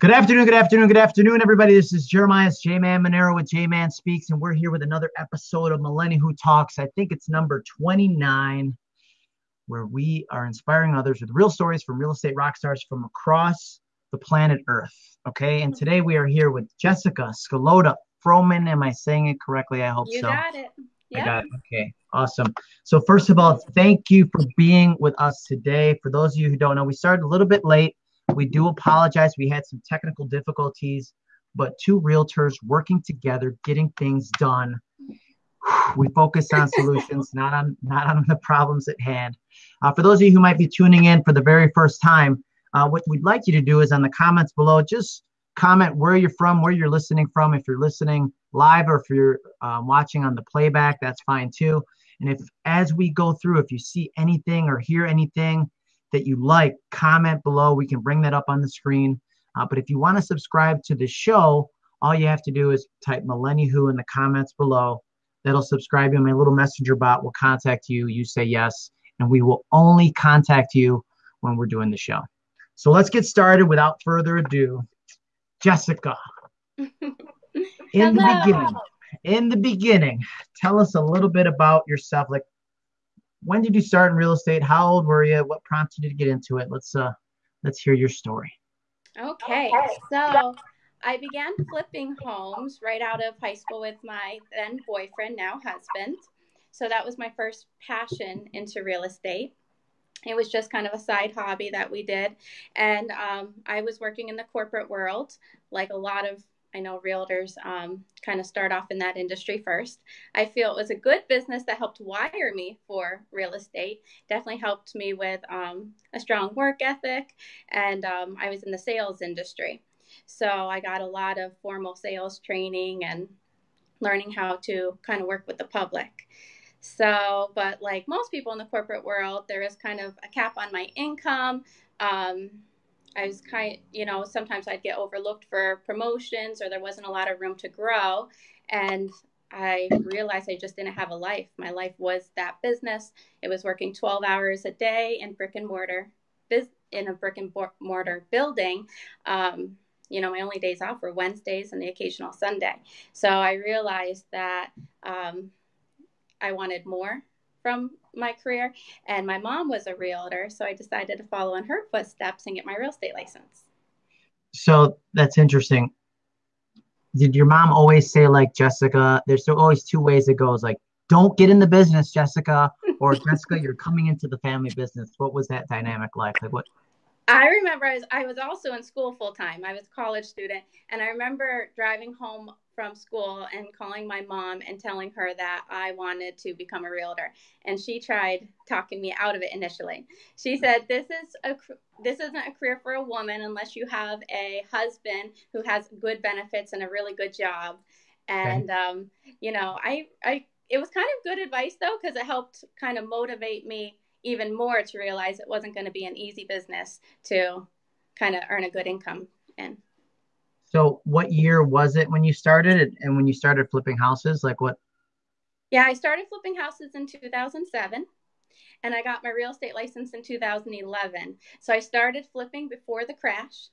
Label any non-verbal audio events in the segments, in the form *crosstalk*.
Good afternoon, good afternoon, good afternoon, everybody. This is Jeremiah J Man Monero with J Man Speaks, and we're here with another episode of Millennial Who Talks. I think it's number 29, where we are inspiring others with real stories from real estate rock stars from across the planet Earth. Okay, and today we are here with Jessica Scalota Froman. Am I saying it correctly? I hope You so. got it. I got it. Okay, awesome. So first of all, thank you for being with us today. For those of you who don't know, we started a little bit late. We do apologize. We had some technical difficulties, but two realtors working together, getting things done. We focus on *laughs* solutions, not on not on the problems at hand. Uh, for those of you who might be tuning in for the very first time, uh, what we'd like you to do is on the comments below, just comment where you're from, where you're listening from. If you're listening live or if you're um, watching on the playback, that's fine too. And if as we go through, if you see anything or hear anything that you like, comment below. We can bring that up on the screen. Uh, but if you want to subscribe to the show, all you have to do is type Millennium Who in the comments below. That'll subscribe you. My little messenger bot will contact you. You say yes, and we will only contact you when we're doing the show. So let's get started without further ado. Jessica, *laughs* in the beginning, in the beginning, tell us a little bit about yourself. Like, when did you start in real estate? How old were you? What prompted you to get into it? Let's uh, let's hear your story. Okay. So I began flipping homes right out of high school with my then boyfriend, now husband. So that was my first passion into real estate. It was just kind of a side hobby that we did. And um, I was working in the corporate world, like a lot of I know realtors um, kind of start off in that industry first. I feel it was a good business that helped wire me for real estate. Definitely helped me with um, a strong work ethic, and um, I was in the sales industry. So I got a lot of formal sales training and learning how to kind of work with the public. So, but like most people in the corporate world, there is kind of a cap on my income. Um, I was kind, you know, sometimes I'd get overlooked for promotions or there wasn't a lot of room to grow. And I realized I just didn't have a life. My life was that business. It was working 12 hours a day in brick and mortar, in a brick and mortar building. Um, you know, my only days off were Wednesdays and the occasional Sunday. So I realized that um, I wanted more from my career. And my mom was a realtor, so I decided to follow in her footsteps and get my real estate license. So that's interesting. Did your mom always say like Jessica? There's always two ways it goes. Like, don't get in the business, Jessica, or *laughs* Jessica, you're coming into the family business. What was that dynamic like? Like what? I remember I was, I was also in school full time. I was a college student, and I remember driving home from school and calling my mom and telling her that I wanted to become a realtor. And she tried talking me out of it initially. She said, "This is a this isn't a career for a woman unless you have a husband who has good benefits and a really good job." And um, you know, I I it was kind of good advice though because it helped kind of motivate me even more to realize it wasn't going to be an easy business to kind of earn a good income in. So what year was it when you started it, and when you started flipping houses? Like what? Yeah, I started flipping houses in 2007 and I got my real estate license in 2011. So I started flipping before the crash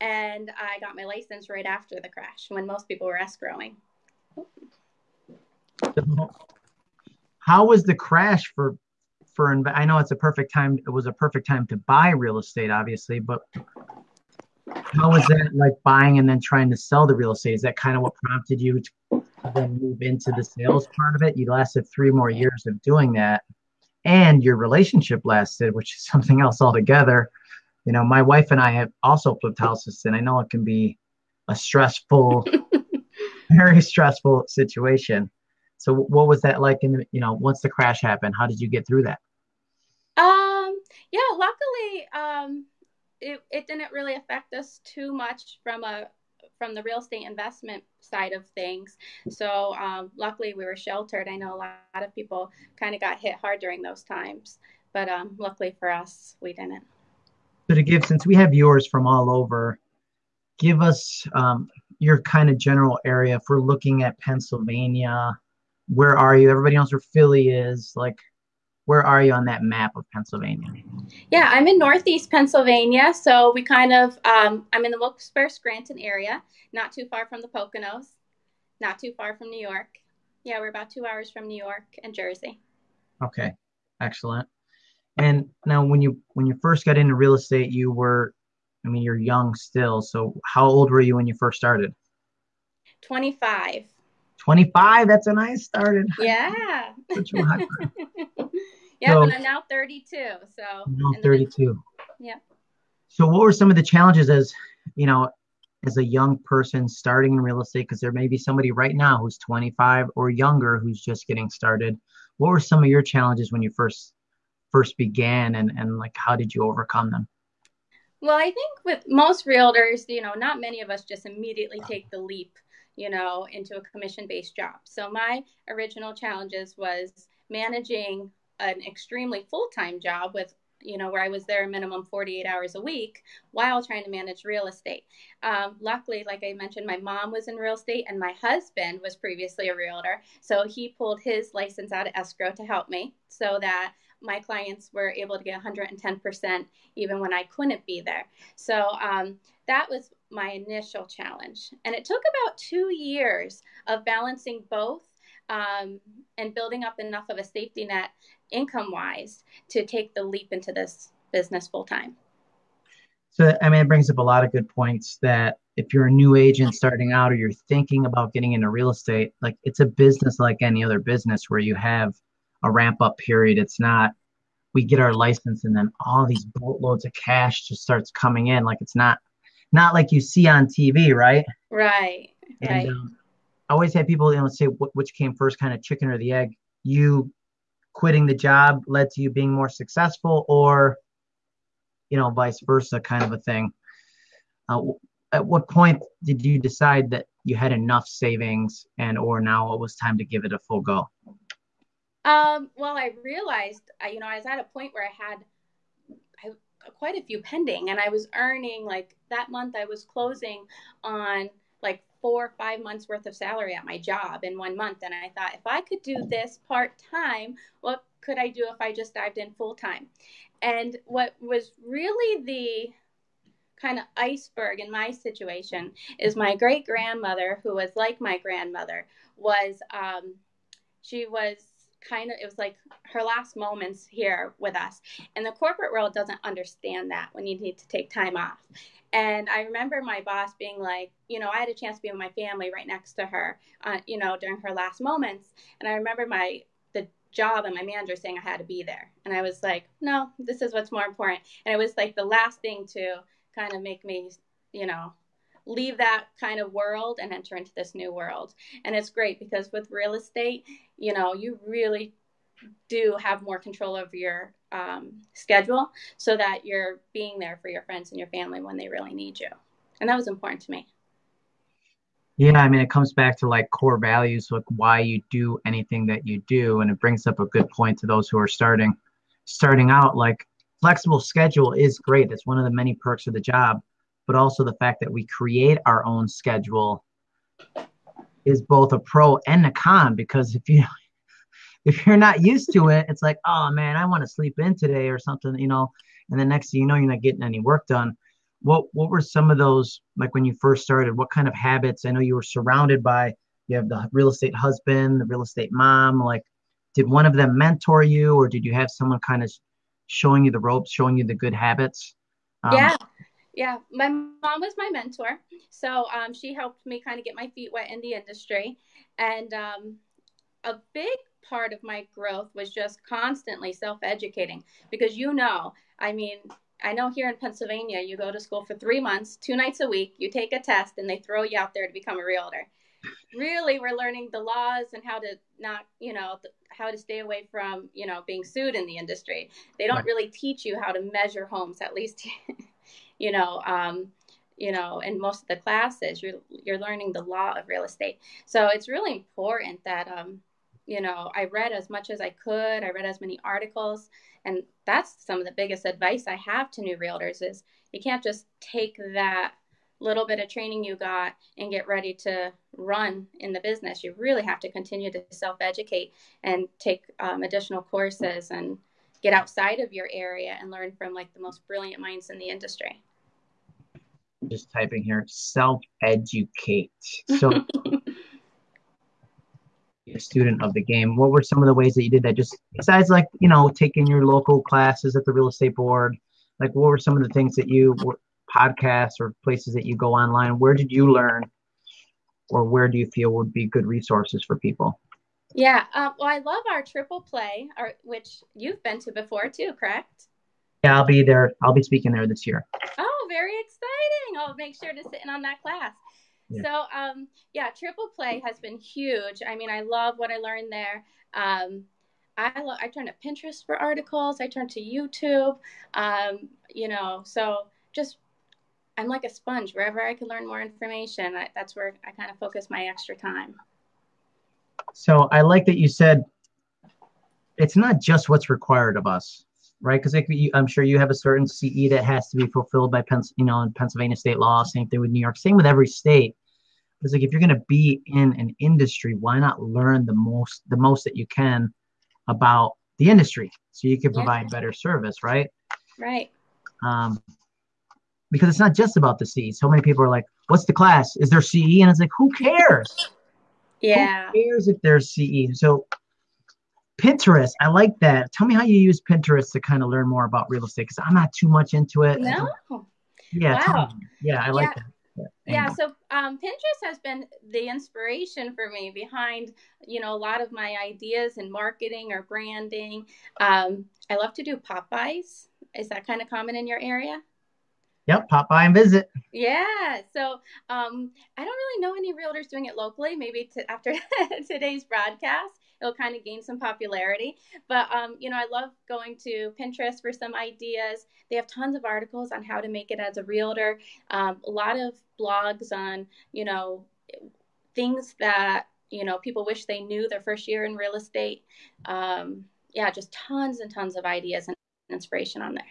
and I got my license right after the crash when most people were escrowing. How was the crash for for? I know it's a perfect time. It was a perfect time to buy real estate, obviously, but how was that like buying and then trying to sell the real estate? Is that kind of what prompted you to then move into the sales part of it? You lasted three more years of doing that, and your relationship lasted, which is *laughs* something else altogether. You know, my wife and I have also flipped houses, and I know it can be a stressful, *laughs* very stressful situation. So, what was that like? In the, you know, once the crash happened, how did you get through that? Um, yeah, luckily, um, it, it didn't really affect us too much from a from the real estate investment side of things. So um, luckily, we were sheltered. I know a lot of people kind of got hit hard during those times, but um, luckily for us, we didn't. So, to give, since we have viewers from all over, give us um, your kind of general area. If we're looking at Pennsylvania, where are you? Everybody knows where Philly is. Like, where are you on that map of Pennsylvania? Yeah, I'm in Northeast Pennsylvania, so we kind of um, I'm in the Wilkes-Barre Scranton area, not too far from the Poconos, not too far from New York. Yeah, we're about two hours from New York and Jersey. Okay, excellent. And now, when you when you first got into real estate, you were, I mean, you're young still. So, how old were you when you first started? Twenty five. 25 that's a nice started yeah *laughs* *laughs* yeah so, but i'm now 32 so now 32 yeah. So what were some of the challenges as you know as a young person starting in real estate? Because there may be somebody right now who's 25 or younger who's just getting started. What were some of your challenges when you first first began and and like how did you overcome them? Well i think with most realtors you know not many of us just immediately take the leap you know, into a commission based job. So my original challenges was managing an extremely full time job with you know, where I was there a minimum 48 hours a week while trying to manage real estate. Um, luckily, like I mentioned, my mom was in real estate and my husband was previously a realtor. So he pulled his license out of escrow to help me so that my clients were able to get 110% even when I couldn't be there. So um, that was my initial challenge. And it took about two years of balancing both um, and building up enough of a safety net income wise to take the leap into this business full time. So, I mean, it brings up a lot of good points that if you're a new agent starting out or you're thinking about getting into real estate, like it's a business like any other business where you have a ramp up period. It's not we get our license and then all these boatloads of cash just starts coming in. Like it's not not like you see on TV, right? Right. And, right. Um, I always have people you know say which came first, kind of chicken or the egg. You quitting the job led to you being more successful, or you know, vice versa, kind of a thing. Uh, at what point did you decide that you had enough savings and or now it was time to give it a full go? Um, well, I realized, you know, I was at a point where I had quite a few pending, and I was earning like that month. I was closing on like four or five months worth of salary at my job in one month, and I thought if I could do this part time, what could I do if I just dived in full time? And what was really the kind of iceberg in my situation is my great grandmother, who was like my grandmother, was um, she was kind of it was like her last moments here with us. And the corporate world doesn't understand that when you need to take time off. And i remember my boss being like you know i had a chance to be with my family right next to her uh, you know during her last moments. And i remember my the job and my manager saying i had to be there. And i was like no this is what's more important. And it was like the last thing to kind of make me you know leave that kind of world and enter into this new world. And it's great because with real estate, you know, you really do have more control over your um, schedule so that you're being there for your friends and your family when they really need you. And that was important to me. Yeah, I mean, it comes back to like core values, like why you do anything that you do, and it brings up a good point to those who are starting, starting out. Like flexible schedule is great; it's one of the many perks of the job but also the fact that we create our own schedule is both a pro and a con because if you *laughs* if you're not used to it it's like oh man i want to sleep in today or something you know? And the next thing you know you're not getting any work done. What what were some of those like when you first started what kind of habits? I know you were surrounded by you have the real estate husband the real estate mom like did one of them mentor you or did you have someone kind of showing you the ropes showing you the good habits? Um, yeah yeah, my mom was my mentor. So um, she helped me kind of get my feet wet in the industry. And um, a big part of my growth was just constantly self educating because you know, I mean, I know here in Pennsylvania, you go to school for three months, two nights a week, you take a test, and they throw you out there to become a realtor. Really, we're learning the laws and how to not, you know, how to stay away from, you know, being sued in the industry. They don't really teach you how to measure homes, at least *laughs* you know, um, you know, in most of the classes, you're you're learning the law of real estate. So it's really important that um, you know, I read as much as I could. I read as many articles, and that's some of the biggest advice I have to new realtors is you can't just take that little bit of training you got and get ready to run in the business. You really have to continue to self educate and take um, additional courses and get outside of your area and learn from like the most brilliant minds in the industry. Just typing here self educate. *laughs* So, a student of the game. What were some of the ways that you did that? Just besides, like, you know, taking your local classes at the real estate board, like, what were some of the things that you podcasts or places that you go online? Where did you learn, or where do you feel would be good resources for people? Yeah, um, well, I love our triple play, our, which you've been to before too, correct? Yeah, I'll be there. I'll be speaking there this year. Oh, very exciting! I'll make sure to sit in on that class. Yeah. So, um, yeah, triple play has been huge. I mean, I love what I learned there. Um, I lo- I turn to Pinterest for articles. I turn to YouTube. Um, you know, so just I'm like a sponge. Wherever I can learn more information, I, that's where I kind of focus my extra time. So I like that you said it's not just what's required of us, right? Because I'm sure you have a certain CE that has to be fulfilled by Pens- you know, in Pennsylvania state law. Same thing with New York. Same with every state. It's like if you're going to be in an industry, why not learn the most the most that you can about the industry so you can provide yeah. better service, right? Right. Um, because it's not just about the CE. So many people are like, "What's the class? Is there CE?" And it's like, who cares? Yeah. Who cares if there's CE? So Pinterest, I like that. Tell me how you use Pinterest to kind of learn more about real estate because I'm not too much into it. No. Yeah. Wow. Yeah, I like that. Yeah, yeah so um, Pinterest has been the inspiration for me behind, you know, a lot of my ideas in marketing or branding. Um, I love to do pop-bys. Is that kind of common in your area? Yep, pop by and visit. Yeah. So um, I don't really know any realtors doing it locally. Maybe to, after *laughs* today's broadcast, it'll kind of gain some popularity. But um, you know, I love going to Pinterest for some ideas. They have tons of articles on how to make it as a realtor. Um, a lot of blogs on you know things that you know people wish they knew their first year in real estate. Um, yeah, just tons and tons of ideas and inspiration on there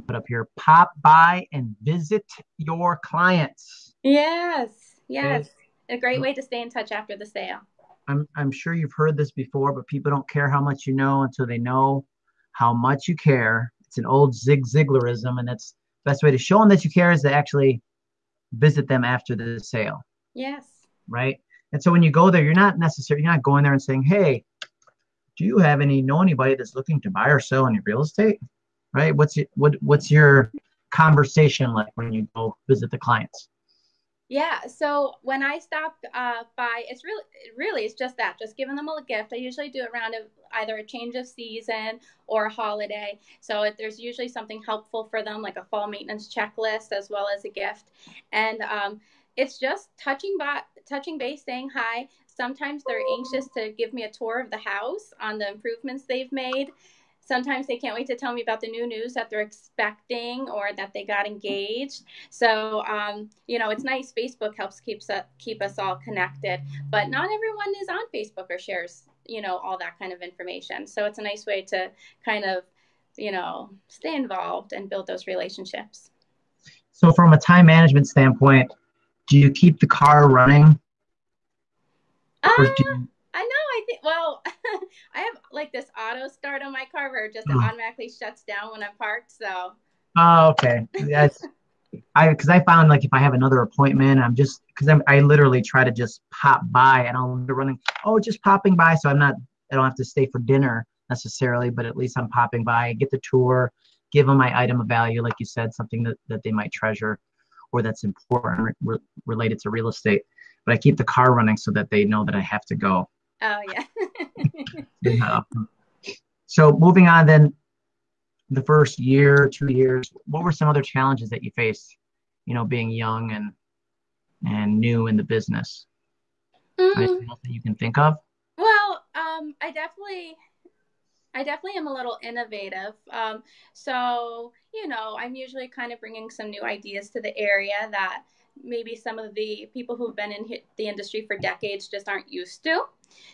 put up here pop by and visit your clients. Yes, yes. A great way to stay in touch after the sale. I'm, I'm sure you've heard this before, but people don't care how much you know until they know how much you care. It's an old Zig Ziglarism, and that's the best way to show them that you care is to actually visit them after the sale. Yes. Right. And so when you go there, you're not necessarily you're not going there and saying, "Hey, do you have any know anybody that's looking to buy or sell any real estate?" Right? What's your, what what's your conversation like when you go visit the clients? Yeah, so when I stop uh, by, it's really, really, it's just that, just giving them a gift. I usually do it around a, either a change of season or a holiday. So if there's usually something helpful for them, like a fall maintenance checklist as well as a gift, and um, it's just touching by, touching base, saying hi. Sometimes they're anxious to give me a tour of the house on the improvements they've made sometimes they can't wait to tell me about the new news that they're expecting or that they got engaged. So, um, you know, it's nice. Facebook helps keeps us, keep us all connected, but not everyone is on Facebook or shares, you know, all that kind of information. So it's a nice way to kind of, you know, stay involved and build those relationships. So, from a time management standpoint, do you keep the car running? Uh, you... I know. I think. Well, *laughs* I have like this auto start on my car where it just oh. automatically shuts down when I'm parked. So. Oh, okay. That's *laughs* I because I found like if I have another appointment, I'm just because I'm I literally try to just pop by and I'll be running. Oh, just popping by, so I'm not. I don't have to stay for dinner necessarily, but at least I'm popping by, get the tour, give them my item of value, like you said, something that, that they might treasure or that's important re- related to real estate. But I keep the car running so that they know that I have to go. Oh yeah. *laughs* so moving on then the first year, two years, what were some other challenges that you faced, you know, being young and and new in the business? Mm-hmm. Anything else that you can think of? Well, um, I definitely I definitely am a little innovative. Um, so, you know, I'm usually kind of bringing some new ideas to the area that maybe some of the people who've been in the industry for decades just aren't used to.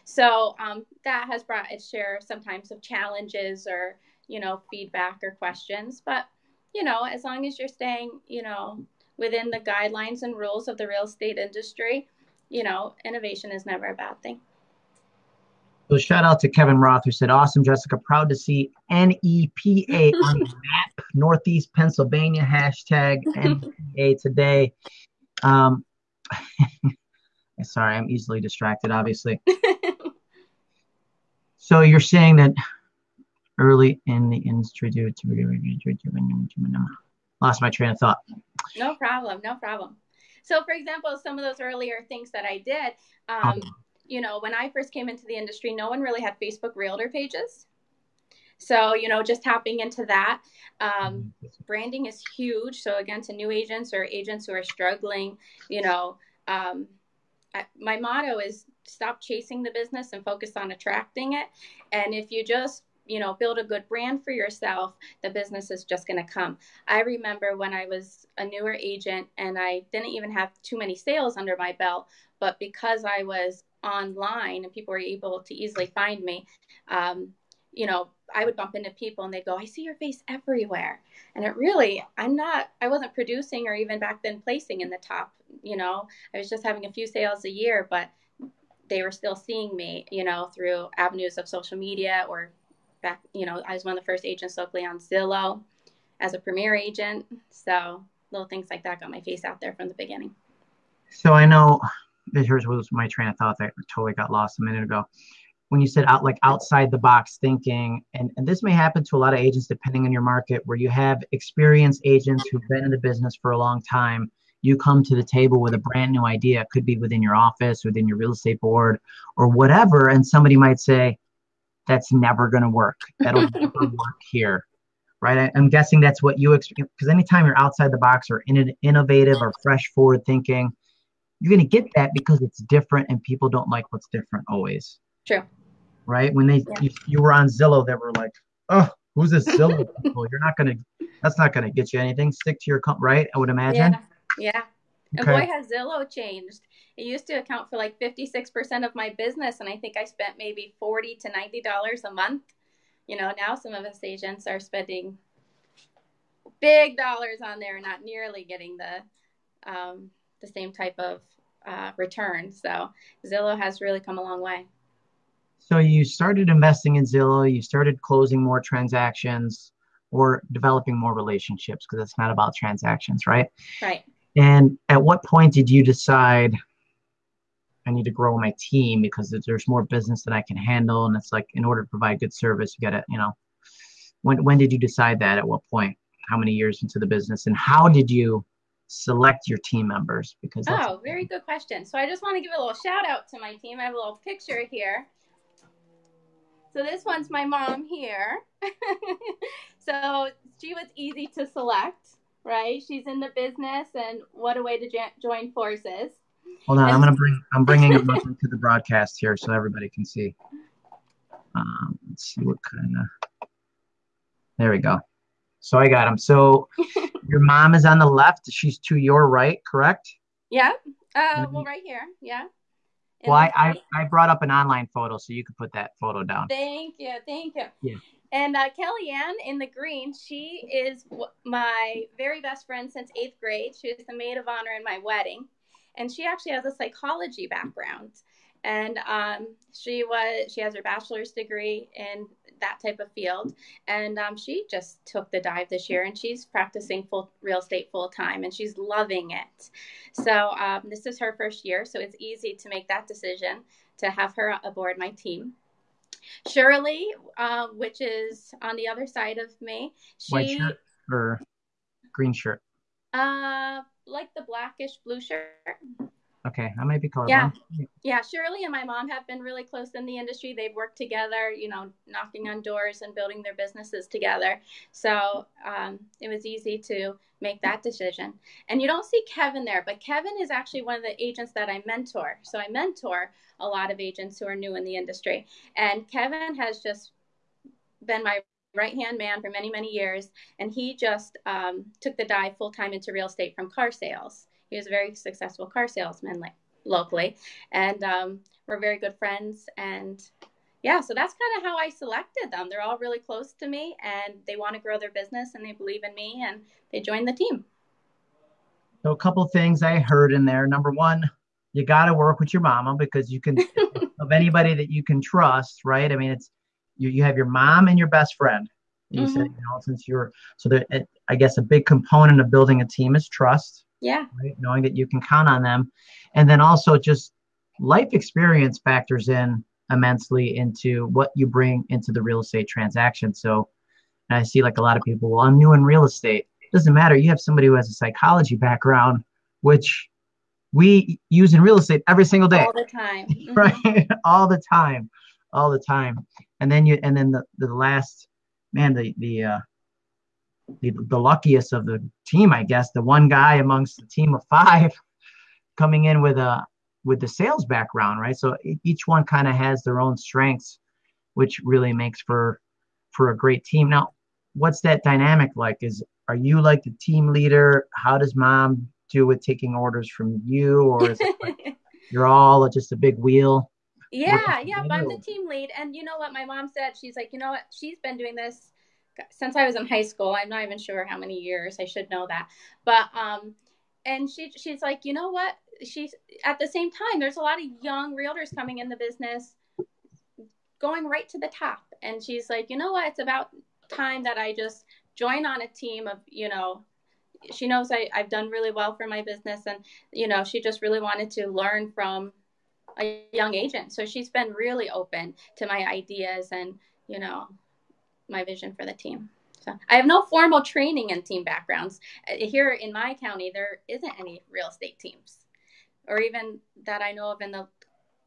So um, that has brought its share sometimes of challenges or you know feedback or questions. But you know, as long as you're staying, you know, within the guidelines and rules of the real estate industry, you know, innovation is never a bad thing. So shout out to Kevin Roth who said, "Awesome, Jessica. Proud to see NEPA *laughs* on the map, Northeast Pennsylvania. Hashtag *laughs* NEPA today." Um, *laughs* sorry, I'm easily distracted. Obviously. so you're saying that early in the industry, lost my train of thought. No problem. No problem. So, for example, some of those earlier things that I did. Um, oh you know, when I first came into the industry, no one really had Facebook realtor pages. So, you know, just tapping into that. Um, branding is huge. So, again, to new agents or agents who are struggling, you know, um, I, my motto is stop chasing the business and focus on attracting it. And if you just you know build a good brand for yourself the business is just going to come i remember when i was a newer agent and i didn't even have too many sales under my belt but because i was online and people were able to easily find me, um, you know, I would bump into people and they'd go, I see your face everywhere. And it really, I'm not, I wasn't producing or even back then placing in the top, you know, I was just having a few sales a year, but they were still seeing me, you know, through avenues of social media or back, you know, I was one of the first agents locally on Zillow as a premier agent. So little things like that got my face out there from the beginning. So I know here's was my train of thought that totally got lost a minute ago. When you said out like outside the box thinking and, and this may happen to a lot of agents depending on your market where you have experienced agents who've been in the business for a long time. You come to the table with a brand new idea. It could be within your office within your real estate board or whatever and somebody might say that's never going to work. That'll *laughs* never work here. Right? I, am guessing that's what you expect because anytime you're outside the box or in, an innovative or fresh forward thinking you're going to get that because it's different and people don't like what's different always. True. Right? When they yeah. you, you, were on Zillow, they were like, "Oh, who's this Zillow *laughs* people? You're not going to that's not going to get you anything. Stick to your comp, right? I would imagine." Yeah. Yeah. Okay. And boy has Zillow changed. It used to account for like 56% of my business and I think I spent maybe 40 to 90 dollars a month. You know, now some of us agents are spending big dollars on there, not nearly getting the um, the same type of uh, return. So Zillow has really come a long way. So you started investing in Zillow, you started closing more transactions or developing more relationships because it's not about transactions, right? Right. And at what point did you decide I need to grow my team because there's more business that I can handle and it's like in order to provide good service you got to, you know, when when did you decide that at what point? How many years into the business and how did you select your team members because oh very good question. So i just want to give a little shout out to my team. I have a little picture here. So this one's my mom here. *laughs* So she was easy to select right? She's in the business and what a way to join forces. Hold on and- i'm gonna *laughs* bring i'm bringing it up into the broadcast here so everybody can see. Um, let's see what kind of there we go so I got him. So *laughs* your mom is on the left. She's to your right, correct? Yeah. Uh, well, right here. Yeah. well, I, I, I brought up an online photo, so you could put that photo down. Thank you. Thank you. Yeah. And uh, Kellyanne in the green, she is my very best friend since eighth grade. She was the maid of honor in my wedding. And she actually has a psychology background and um, she was she has her bachelor's degree in that type of field. And um, she just took the dive this year and she's practicing full real estate full time and she's loving it. So um, this is her first year so it's easy to make that decision to have her aboard my team. Shirley uh, which is on the other side of me she white shirt or green shirt? Uh like the blackish blue shirt Okay, I might be colorblind. Yeah, yeah. Shirley and my mom have been really close in the industry. They've worked together, you know, knocking on doors and building their businesses together. So um, it was easy to make that decision. And you don't see Kevin there, but Kevin is actually one of the agents that I mentor. So I mentor a lot of agents who are new in the industry. And Kevin has just been my right hand man for many, many years. And he just um, took the dive full time into real estate from car sales. He was a very successful car salesman like locally, and um, we're very good friends. And yeah, so that's kind of how I selected them. They're all really close to me, and they want to grow their business, and they believe in me, and they joined the team. So a couple things I heard in there. Number one, you got to work with your mama because you can *laughs* of anybody that you can trust, right? I mean, it's you. You have your mom and your best friend. You mm-hmm. said, you know, since you're so there, I guess a big component of building a team is trust. Yeah. Right? Knowing that you can count on them, and then also just life experience factors in immensely into what you bring into the real estate transaction. So I see like a lot of people, well, I'm new in real estate. It doesn't matter. You have somebody who has a psychology background, which we use in real estate every single day. All the time. *laughs* Mm-hmm. right? All the time. All the time. And then you and then the, the last man, the the uh the, the luckiest of the team, I guess, the one guy amongst the team of five *laughs* coming in with a with the sales background, right? So each one kind of has their own strengths, which really makes for for a great team. Now, what's that dynamic like? Is are you like the team leader? How does mom do with taking orders from you, or is it like *laughs* you're all just a big wheel? Yeah, yeah, I'm the team lead, and you know what my mom said? She's like, you know what? She's been doing this since I was in high school. I'm not even sure how many years. I should know that, but um, and she she's like, you know what? She's at the same time. There's a lot of young realtors coming in the business, going right to the top, and she's like, you know what? It's about time that I just join on a team of you know she knows I, I've done really well for my business and you know she just really wanted to learn from a young agent so she's been really open to my ideas and you know my vision for the team so i have no formal training in team backgrounds uh, here in my county there isn't any real estate teams or even that i know of in the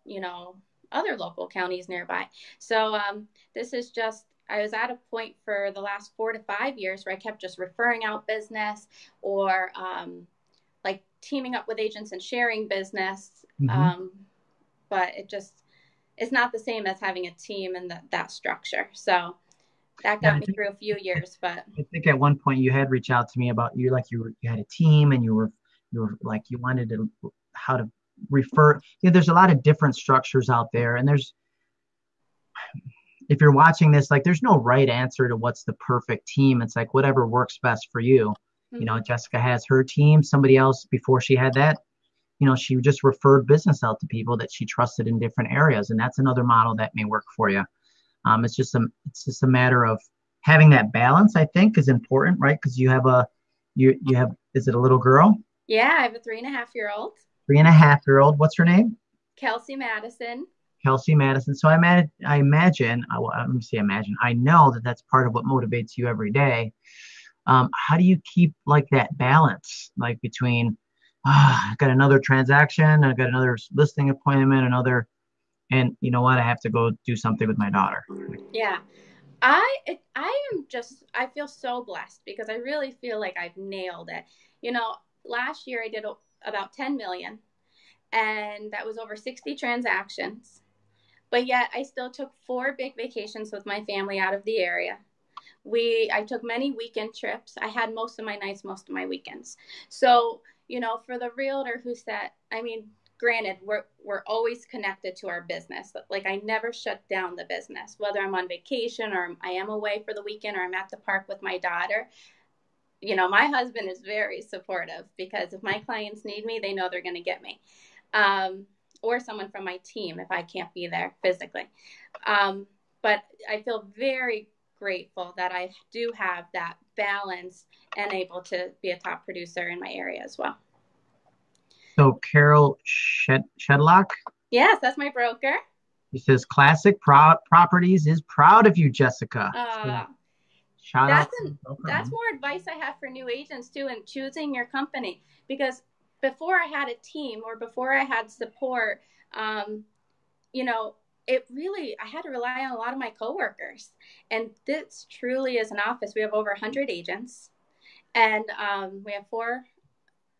you know other local counties nearby so um, this is just I was at a point for the last four to five years where I kept just referring out business or um, like teaming up with agents and sharing business. Mm-hmm. Um, but it just it's not the same as having a team and that structure. So that got yeah, me think, through a few years. But I think at one point you had reached out to me about you like you were you had a team and you were you were like you wanted to how to refer. You know, there's a lot of different structures out there, and there's if you're watching this, like there's no right answer to what's the perfect team. It's like whatever works best for you. Mm-hmm. You know, mm-hmm. Jessica has her team. Somebody else before she had that, you know, she just referred business out to people that she trusted in different areas, and that's another model that may work for you. Um, it's just a it's just a matter of having that balance. I think is important, right? Because you have a you you have is it a little girl? Yeah, I have a three and a half year old. Three and a half year old. What's her name? Kelsey Madison. Kelsey Madison. So I, imagine, I imagine, I, well, let me say imagine, I know that that's part of what motivates you every day. Um, how do you keep like that balance, like between, oh, I got another transaction, I've got another listing appointment, another, and you know what, I have to go do something with my daughter. Yeah. I I am just I feel so blessed because I really feel like I've nailed it. You know, last year I did about 10 million and that was over 60 transactions but yet I still took four big vacations with my family out of the area. We I took many weekend trips. I had most of my nights, most of my weekends. So, you know, for the realtor who said, I mean, granted, we're we're always connected to our business. Like I never shut down the business, whether I'm on vacation or I am away for the weekend or I'm at the park with my daughter. You know, my husband is very supportive because if my clients need me, they know they're going to get me. Um, or someone from my team if I can't be there physically. Um, but I feel very grateful that I do have that balance and able to be a top producer in my area as well. So Carol Shed- Shedlock? Yes, that's my broker. He says Classic Pro- Properties is proud of you, Jessica. Uh, Shout that's, an, that's more advice I have for new agents too in choosing your company because before I had a team or before I had support, um, you know, it really, I had to rely on a lot of my coworkers. And this truly is an office. We have over 100 agents and um, we have four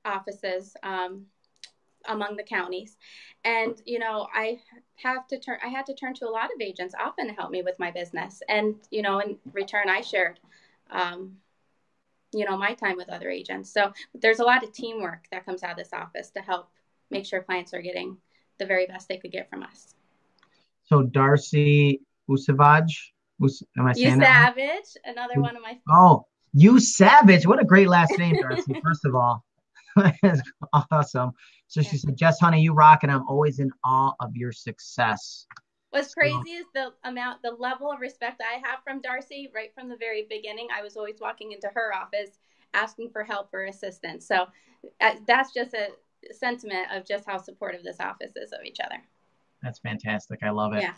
offices um, among the counties. And, you know, I have to turn, I had to turn to a lot of agents often to help me with my business. And, you know, in return, I shared um, you know my time with other agents. So there's a lot of teamwork that comes out of this office to help make sure clients are getting the very best they could get from us. So darcy usavage Us, am I saying you savage another one of my oh you savage what a great last name darcy *laughs* first of all *laughs* Awesome. So she said, Jess, honey, you rock, and I'm always in awe of your success. What's crazy is the amount, the level of respect I have from Darcy right from the very beginning. I was always walking into her office asking for help or assistance. So uh, that's just a sentiment of just how supportive this office is of each other. That's fantastic. I love it. Yeah.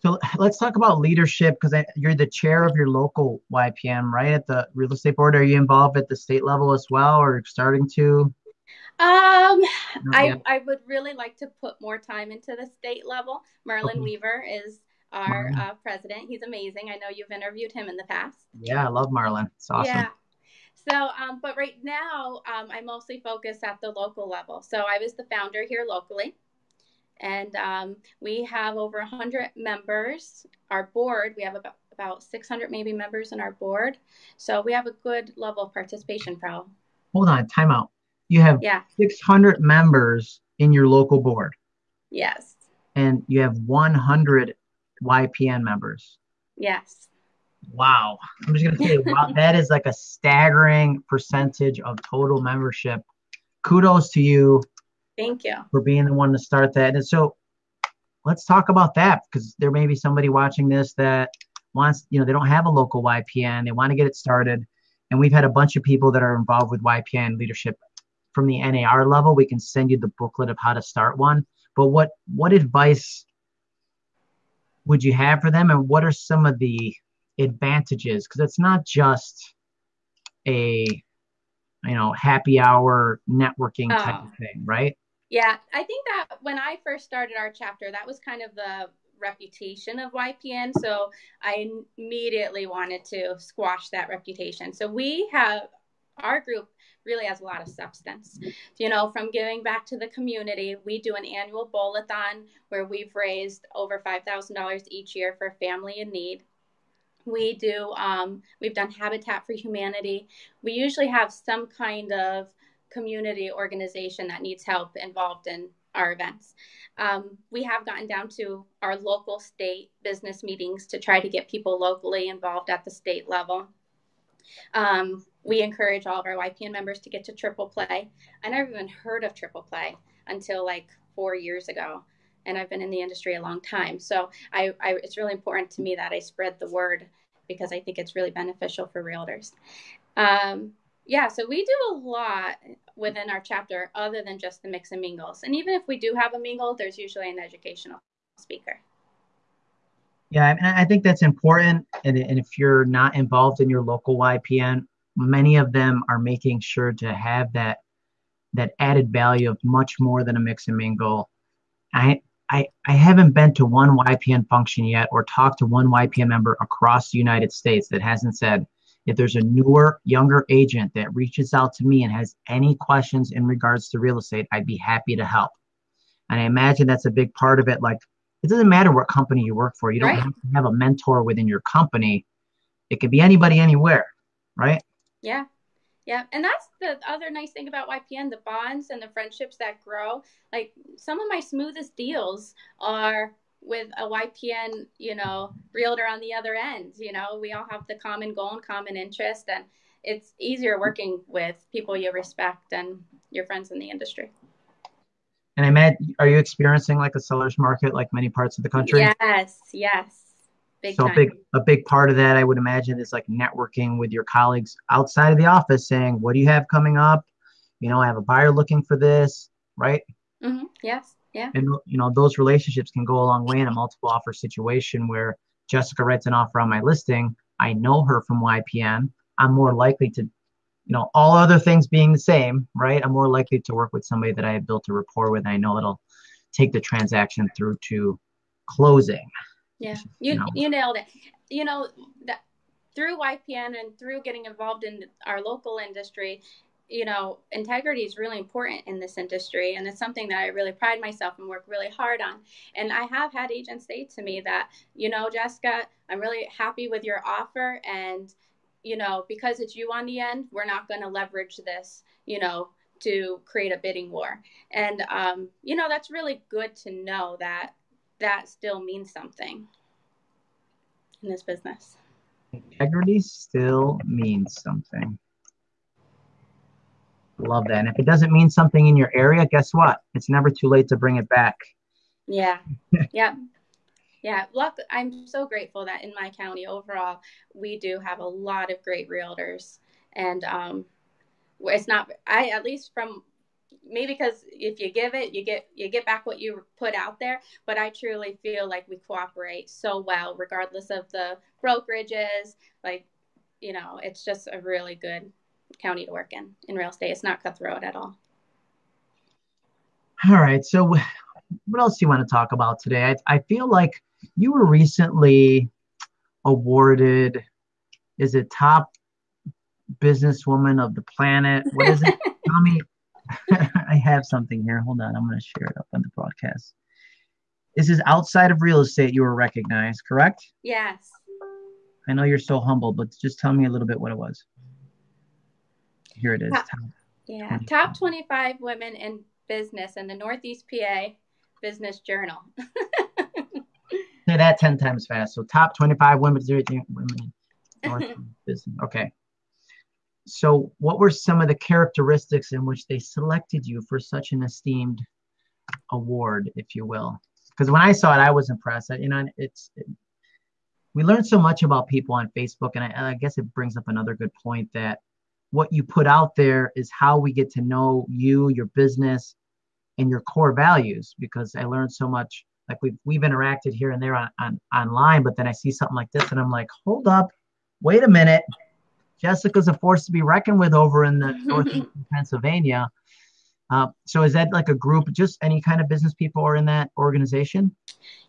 So let's talk about leadership because you're the chair of your local YPN, right? At the real estate board, are you involved at the state level as well, or starting to? Um, I I would really like to put more time into the state level. Merlin okay. Weaver is our uh, president. He's amazing. I know you've interviewed him in the past. Yeah, I love Marlon. It's awesome. Yeah. So, um, but right now, um, I mostly focus at the local level. So I was the founder here locally, and um, we have over 100 members. Our board, we have about about 600 maybe members in our board. So we have a good level of participation, Pro. Hold on, time out. You have yeah. 600 members in your local board. Yes. And you have 100 YPN members. Yes. Wow. I'm just going to say, *laughs* wow, that is like a staggering percentage of total membership. Kudos to you. Thank you. For being the one to start that. And so let's talk about that because there may be somebody watching this that wants, you know, they don't have a local YPN, they want to get it started. And we've had a bunch of people that are involved with YPN leadership from the NAR level. We can send you the booklet of how to start one. But what what advice would you have for them, and what are some of the advantages? Because it's not just a you know happy hour networking type oh. of thing, right? Yeah, I think that when I first started our chapter, that was kind of the reputation of YPN. So I immediately wanted to squash that reputation. So we have our group really has a lot of substance. You know, from giving back to the community, we do an annual bowl-a-thon where we've raised over $5,000 each year for family in need. We do, um, we've done Habitat for Humanity. We usually have some kind of community organization that needs help involved in our events. Um, we have gotten down to our local state business meetings to try to get people locally involved at the state level. Um, we encourage all of our YPN members to get to triple play. I never even heard of triple play until like four years ago, and I've been in the industry a long time. So I, I, it's really important to me that I spread the word because I think it's really beneficial for realtors. Um, yeah, so we do a lot within our chapter other than just the mix and mingles. And even if we do have a mingle, there's usually an educational speaker. Yeah, and I think that's important. And, and if you're not involved in your local YPN, many of them are making sure to have that that added value of much more than a mix and mingle. I I, I haven't been to one YPN function yet or talked to one YPN member across the United States that hasn't said, if there's a newer, younger agent that reaches out to me and has any questions in regards to real estate, I'd be happy to help. And I imagine that's a big part of it. Like, it doesn't matter what company you work for. You don't right. have to have a mentor within your company. It could be anybody, anywhere, right? Yeah. Yeah. And that's the other nice thing about YPN the bonds and the friendships that grow. Like some of my smoothest deals are with a YPN, you know, realtor on the other end. You know, we all have the common goal and common interest, and it's easier working with people you respect and your friends in the industry. And I met, are you experiencing like a seller's market like many parts of the country? Yes, yes. Big so time. big a big part of that I would imagine is like networking with your colleagues outside of the office saying, What do you have coming up? You know, I have a buyer looking for this, right? Mm-hmm. Yes. Yeah. And you know, those relationships can go a long way in a multiple offer situation where Jessica writes an offer on my listing. I know her from YPN. I'm more likely to, you know, all other things being the same, right? I'm more likely to work with somebody that I have built a rapport with. And I know it'll take the transaction through to closing. Yeah, you you, know. you nailed it. You know that through YPN and through getting involved in our local industry, you know, integrity is really important in this industry, and it's something that I really pride myself and work really hard on. And I have had agents say to me that, you know, Jessica, I'm really happy with your offer, and you know, because it's you on the end, we're not going to leverage this, you know, to create a bidding war. And um, you know, that's really good to know that that still means something in this business. Integrity still means something. Love that. And if it doesn't mean something in your area, guess what? It's never too late to bring it back. Yeah. *laughs* yeah. Yeah. Look, I'm so grateful that in my county overall, we do have a lot of great realtors. And um, it's not, I, at least from maybe because if you give it you get you get back what you put out there but i truly feel like we cooperate so well regardless of the brokerages like you know it's just a really good county to work in in real estate it's not cutthroat at all all right so what else do you want to talk about today i, I feel like you were recently awarded is it top businesswoman of the planet what is it *laughs* tell me *laughs* I have something here. Hold on. I'm going to share it up on the broadcast. This is outside of real estate. You were recognized, correct? Yes. I know you're so humble, but just tell me a little bit what it was. Here it is. Top, yeah. 25. Top 25 women in business in the Northeast PA Business Journal. Say that 10 times fast. So, top 25 women, women in *laughs* business. Okay. So, what were some of the characteristics in which they selected you for such an esteemed award, if you will? Because when I saw it, I was impressed. You know, it's it, we learn so much about people on Facebook, and I, I guess it brings up another good point that what you put out there is how we get to know you, your business, and your core values. Because I learned so much. Like we've we've interacted here and there on, on online, but then I see something like this, and I'm like, hold up, wait a minute Jessica's a force to be reckoned with over in the *laughs* northeast Pennsylvania. Uh, so is that like a group, just any kind of business people are in that organization?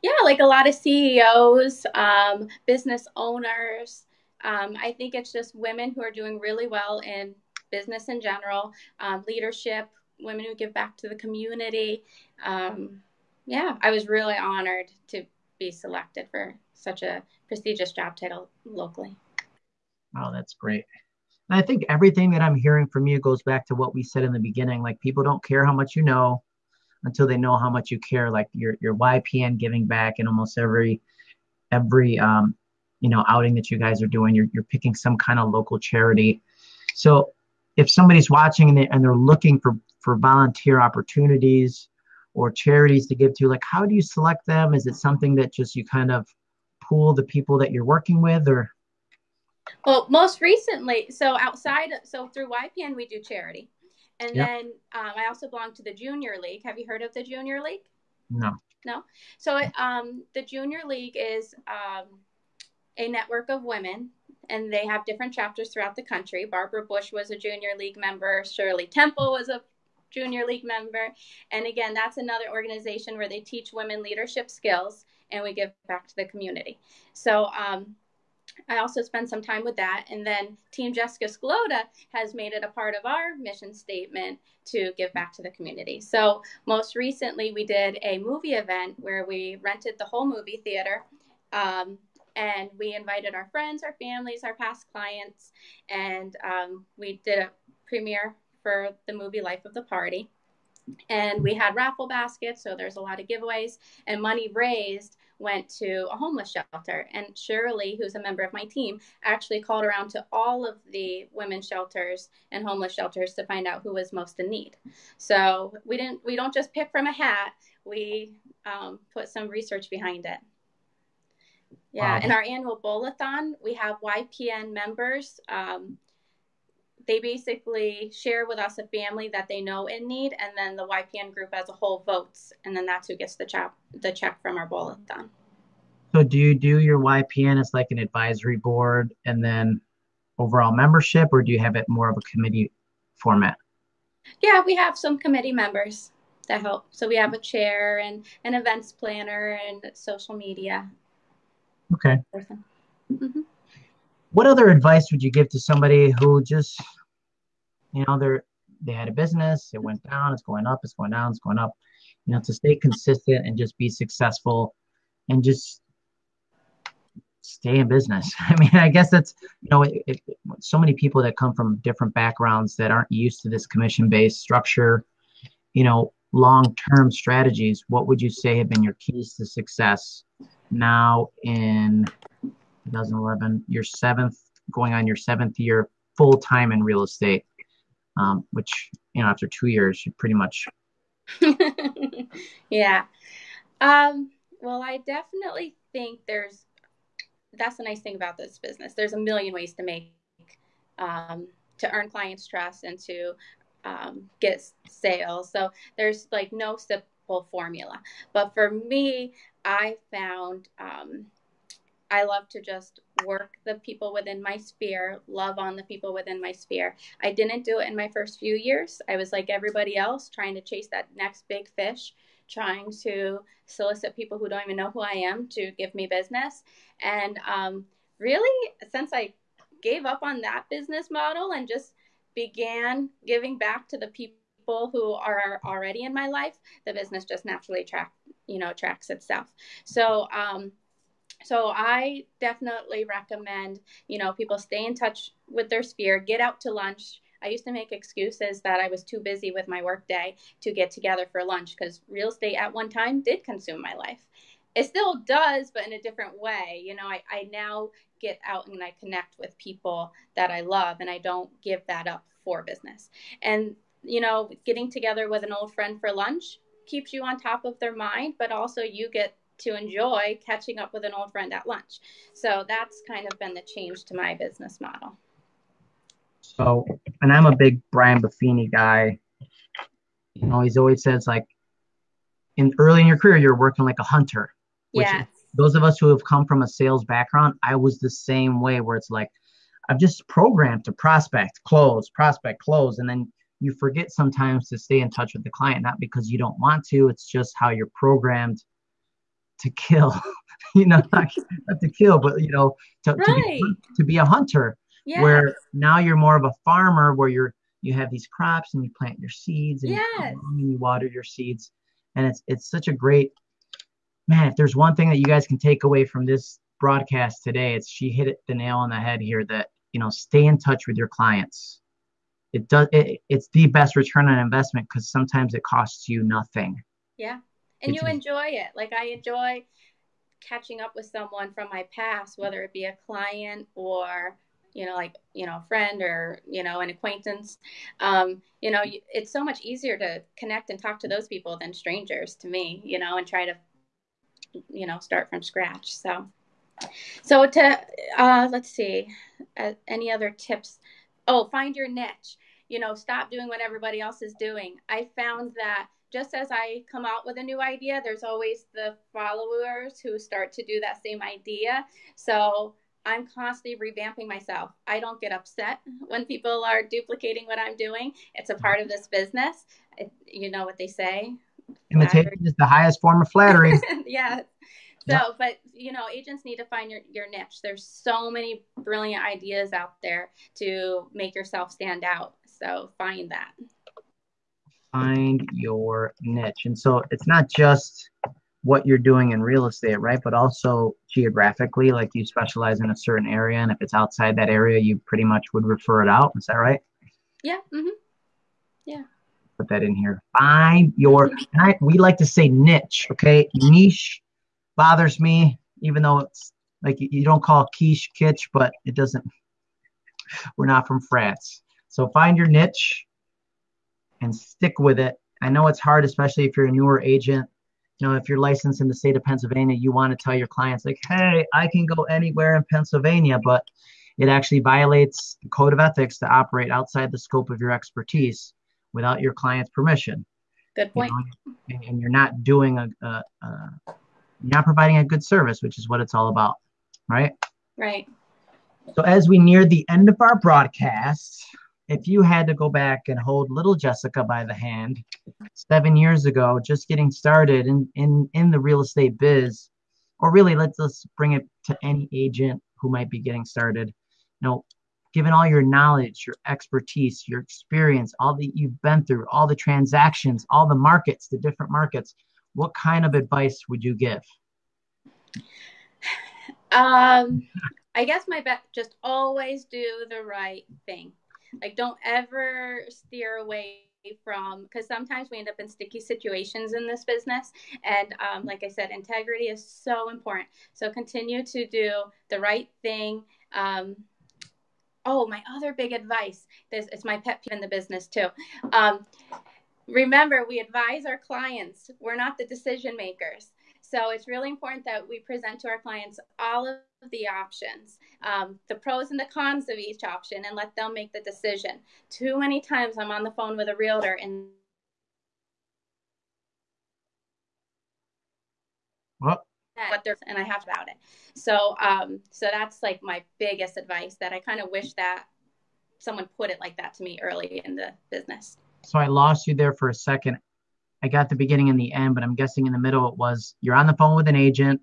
Yeah, like a lot of CEOs, um, business owners. Um, I think it's just women who are doing really well in business in general, um, leadership, women who give back to the community. Um, yeah, I was really honored to be selected for such a prestigious job title locally. Oh, that's great. And I think everything that I'm hearing from you goes back to what we said in the beginning. Like people don't care how much you know until they know how much you care. Like your your YPN giving back in almost every every um, you know outing that you guys are doing. You're you're picking some kind of local charity. So if somebody's watching and, they, and they're looking for for volunteer opportunities or charities to give to, like how do you select them? Is it something that just you kind of pool the people that you're working with, or well, most recently, so outside, so through YPN, we do charity. And yep. then um, I also belong to the Junior League. Have you heard of the Junior League? No. No. So um, the Junior League is um, a network of women, and they have different chapters throughout the country. Barbara Bush was a Junior League member. Shirley Temple was a Junior League member. And again, that's another organization where they teach women leadership skills, and we give back to the community. So um, I also spend some time with that. And then Team Jessica Scalota has made it a part of our mission statement to give back to the community. So, most recently, we did a movie event where we rented the whole movie theater. Um, and we invited our friends, our families, our past clients, and um, we did a premiere for the movie Life of the Party. And we had raffle baskets, so there's a lot of giveaways, and money raised went to a homeless shelter. And Shirley, who's a member of my team, actually called around to all of the women's shelters and homeless shelters to find out who was most in need. So we didn't we don't just pick from a hat. We um, put some research behind it. Yeah, wow. in our annual bowl-a-thon, we have YPN members. Um, they basically share with us a family that they know in need, and then the YPN group as a whole votes, and then that's who gets the check the check from our bowl-a-thon. So do you do your YPN as like an advisory board and then overall membership, or do you have it more of a committee format? Yeah, we have some committee members that help. So we have a chair and an events planner and social media. Okay. Mm-hmm. What other advice would you give to somebody who just you know they're they had a business it went down it's going up it's going down it's going up you know to stay consistent and just be successful and just stay in business *laughs* i mean i guess that's you know it, it, so many people that come from different backgrounds that aren't used to this commission based structure you know long term strategies what would you say have been your keys to success now in 2011 your seventh going on your seventh year full time in real estate um, which you know after two years you pretty much. *laughs* yeah. Um, well, I definitely think there's that's the nice thing about this business. There's a million ways to make um, to earn clients' trust and to um, get sales. So there's like no formula. But for me, I found um, I love to just work the people within my sphere, love on the people within my sphere. I didn't do it in my first few years. I was like everybody else, trying to chase that next big fish, trying to solicit people who don't even know who I am to give me business. And um, really, since I gave up on that business model and just began giving back to the people who are already in my life, the business just naturally track, you know, tracks itself. So, um, so I definitely recommend, you know, people stay in touch with their sphere, get out to lunch. I used to make excuses that I was too busy with my workday to get together for lunch because real estate at one time did consume my life. It still does, but in a different way. You know, I, I now get out and I connect with people that I love and I don't give that up for business. And, you know, getting together with an old friend for lunch keeps you on top of their mind, but also you get to enjoy catching up with an old friend at lunch. So that's kind of been the change to my business model. So, and I'm a big Brian Buffini guy. You know, he's always says like, in early in your career, you're working like a hunter. Yeah. Those of us who have come from a sales background, I was the same way where it's like, I'm just programmed to prospect, close, prospect, close. And then you forget sometimes to stay in touch with the client, not because you don't want to, it's just how you're programmed to kill, *laughs* you know, *laughs* not, not, to kill, but you know, to, right. to, be, to be a hunter. Yes. Where now you're more of a farmer, where you're you have these crops and you plant your seeds and, yes. you, and you water your seeds, and it's it's such a great man. If there's one thing that you guys can take away from this broadcast today, it's she hit it the nail on the head here. That you know, stay in touch with your clients. It does. It, it's the best return on investment because sometimes it costs you nothing. Yeah and you enjoy it. Like I enjoy catching up with someone from my past, whether it be a client or you know, like you know, a friend or you know, an acquaintance. Um, you know, it's so much easier to connect and talk to those people than strangers to me. You know, and try to you know start from scratch. So, so to uh, let's see, uh, any other tips? Oh, find your niche. You know, stop doing what everybody else is doing. I found that just as I come out with a new idea, there's always the followers who start to do that same idea. So I'm constantly revamping myself. I don't get upset *laughs* when people are duplicating what I'm doing. It's a part of this business. It, you know what they say. Imitation is the highest form of flattery. *laughs* yeah. So, but you know, agents need to find your, your niche. There's so many brilliant ideas out there to make yourself stand out. So find that find your niche. And so it's not just what you're doing in real estate, right? But also geographically, like you specialize in a certain area, and if it's outside that area, you pretty much would refer it out. Is that right? Yeah. Mm-hmm. Yeah. Put that in here. Find your. I, we like to say niche. Okay, niche bothers me, even though it's like you don't call quiche kitsch, but it doesn't. We're not from France, so find your niche and stick with it. I know it's hard, especially if you're a newer agent. You know, if you're licensed in the state of Pennsylvania, you want to tell your clients, like, hey, I can go anywhere in Pennsylvania, but it actually violates the code of ethics to operate outside the scope of your expertise without your client's permission. Good point. You know, and you're not doing a, a, a, you're not providing a good service, which is what it's all about, right? Right. So as we near the end of our broadcast, if you had to go back and hold little Jessica by the hand seven years ago, just getting started in, in, in the real estate biz, or really let's let's bring it to any agent who might be getting started. You know, given all your knowledge, your expertise, your experience, all that you've been through, all the transactions, all the markets, the different markets, what kind of advice would you give? Um, I guess my bet just always do the right thing. Like, don't ever steer away from because sometimes we end up in sticky situations in this business and um, like i said integrity is so important so continue to do the right thing um, oh, my other big advice. This it's my pet peeve in the business too. Um, remember, we advise our clients. We're not the decision makers. So it's really important that we present to our clients all of the options, um, the pros and the cons of each option, and let them make the decision. Too many times I'm on the phone with a realtor and what? what they're and I have about it. So um, so that's like my biggest advice that I kind of wish that someone put it like that to me early in the business. So I lost you there for a second. I got the beginning and the end, but I'm guessing in the middle it was you're on the phone with an agent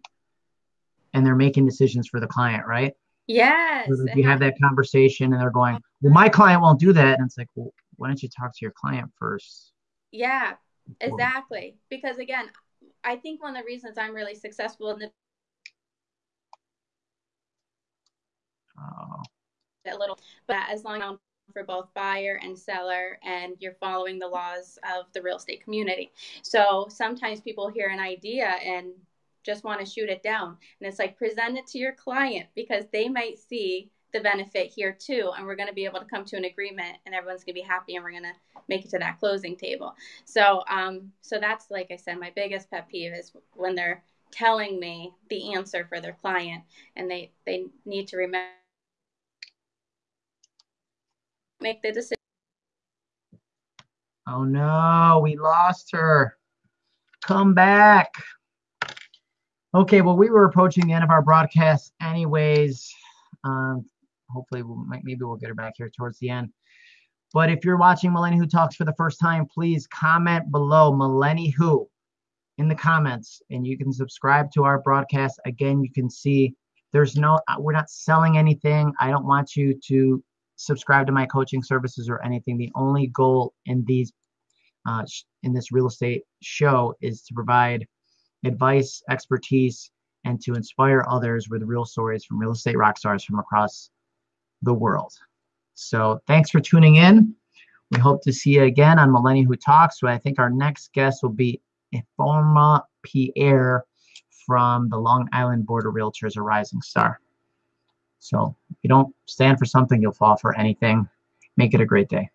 and they're making decisions for the client, right? Yes. You have that conversation and they're going, Well, my client won't do that. And it's like, Well, why don't you talk to your client first? Yeah, exactly. Because again, I think one of the reasons I'm really successful in the Oh. a little, but as long as for both buyer and seller and you're following the laws of the real estate community. So sometimes people hear an idea and just want to shoot it down. And it's like present it to your client because they might see the benefit here too. And we're going to be able to come to an agreement and everyone's going to be happy and we're going to make it to that closing table. So, um, so that's like I said, my biggest pet peeve is when they're telling me the answer for their client and they, they need to remember make the decision. Oh no, we lost her. Come back. Okay, well, we were approaching the end of our broadcast, anyways. Um, hopefully, we'll maybe we'll get her back here towards the end. But if you're watching Melanie Who Talks for the first time, please comment below Melanie Who in the comments, and you can subscribe to our broadcast. Again, you can see there's no, we're not selling anything. I don't want you to subscribe to my coaching services or anything. The only goal in these uh, in this real estate show is to provide advice, expertise, and to inspire others with real stories from real estate rock stars from across the world. So thanks for tuning in. We hope to see you again on Millennium Who Talks. So I think our next guest will be Informa Pierre from the Long Island Board of Realtors, a rising star. So if you don't stand for something, you'll fall for anything. Make it a great day.